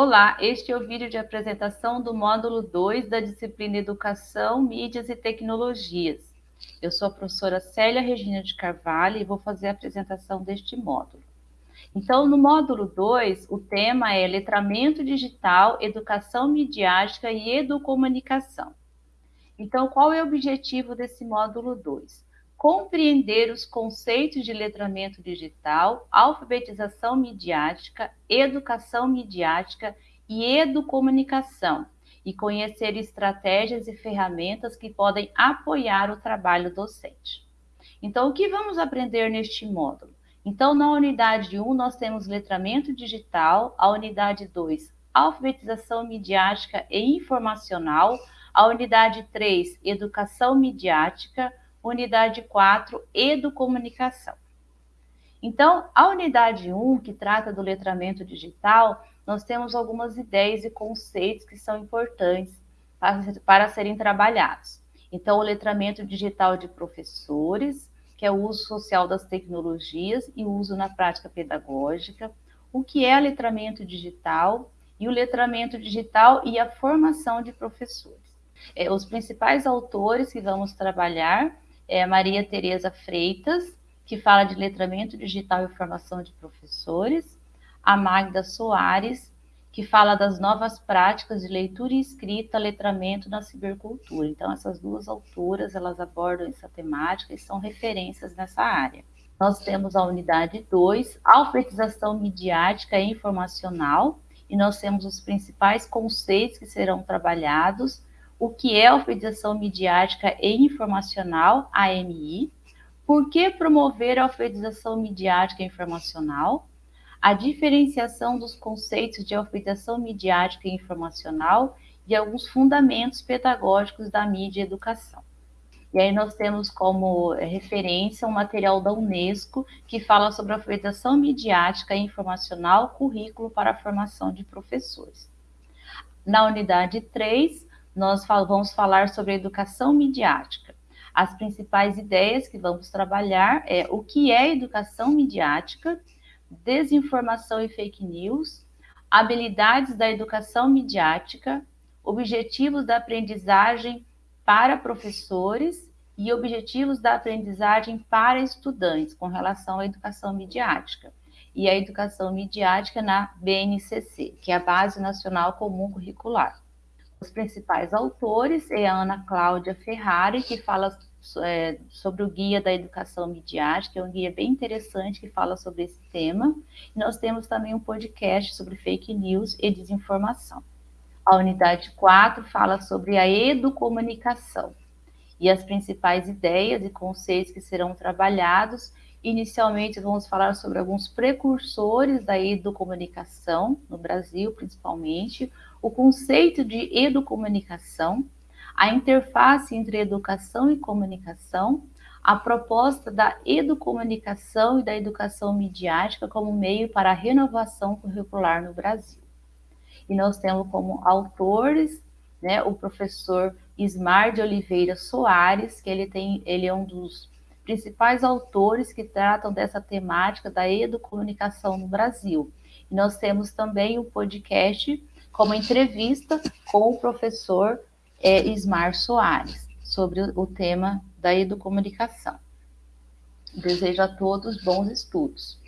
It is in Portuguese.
Olá, este é o vídeo de apresentação do módulo 2 da disciplina Educação, Mídias e Tecnologias. Eu sou a professora Célia Regina de Carvalho e vou fazer a apresentação deste módulo. Então, no módulo 2, o tema é Letramento Digital, Educação Midiática e Educomunicação. Então, qual é o objetivo desse módulo 2? Compreender os conceitos de letramento digital, alfabetização midiática, educação midiática e educomunicação, e conhecer estratégias e ferramentas que podem apoiar o trabalho docente. Então, o que vamos aprender neste módulo? Então, na unidade 1, nós temos letramento digital, a unidade 2, alfabetização midiática e informacional, a unidade 3, educação midiática, unidade 4, educomunicação. Então, a unidade 1, que trata do letramento digital, nós temos algumas ideias e conceitos que são importantes para, para serem trabalhados. Então, o letramento digital de professores, que é o uso social das tecnologias e o uso na prática pedagógica, o que é letramento digital e o letramento digital e a formação de professores. É, os principais autores que vamos trabalhar é Maria Tereza Freitas, que fala de letramento digital e formação de professores, a Magda Soares, que fala das novas práticas de leitura e escrita, letramento na cibercultura. Então, essas duas autoras, elas abordam essa temática e são referências nessa área. Nós temos a unidade 2, alfabetização midiática e informacional, e nós temos os principais conceitos que serão trabalhados, o que é alfabetização midiática e informacional, AMI, por que promover a alfabetização midiática e informacional, a diferenciação dos conceitos de alfabetização midiática e informacional e alguns fundamentos pedagógicos da mídia e educação. E aí nós temos como referência um material da Unesco que fala sobre a alfabetização midiática e informacional, currículo para a formação de professores. Na unidade 3, nós vamos falar sobre educação midiática. As principais ideias que vamos trabalhar é o que é educação midiática, desinformação e fake news, habilidades da educação midiática, objetivos da aprendizagem para professores e objetivos da aprendizagem para estudantes com relação à educação midiática. E a educação midiática na BNCC, que é a Base Nacional Comum Curricular. Os principais autores é a Ana Cláudia Ferrari, que fala é, sobre o Guia da Educação Midiática, é um guia bem interessante que fala sobre esse tema. E nós temos também um podcast sobre fake news e desinformação. A unidade 4 fala sobre a educomunicação e as principais ideias e conceitos que serão trabalhados. Inicialmente, vamos falar sobre alguns precursores da educomunicação, no Brasil principalmente, o conceito de educomunicação, a interface entre educação e comunicação, a proposta da educomunicação e da educação midiática como meio para a renovação curricular no Brasil. E nós temos como autores né, o professor Ismar de Oliveira Soares, que ele, tem, ele é um dos principais autores que tratam dessa temática da educomunicação no Brasil. E nós temos também o podcast como entrevista com o professor é, Ismar Soares, sobre o tema da educomunicação. Desejo a todos bons estudos.